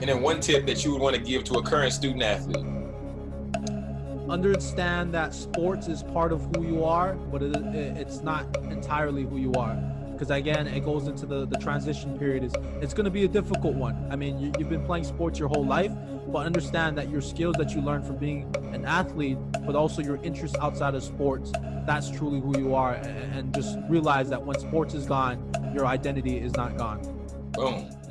And then one tip that you would want to give to a current student athlete. Understand that sports is part of who you are, but it, it's not entirely who you are. Because again, it goes into the, the transition period. Is it's going to be a difficult one. I mean, you, you've been playing sports your whole life, but understand that your skills that you learn from being an athlete, but also your interests outside of sports, that's truly who you are. And just realize that when sports is gone, your identity is not gone. Boom.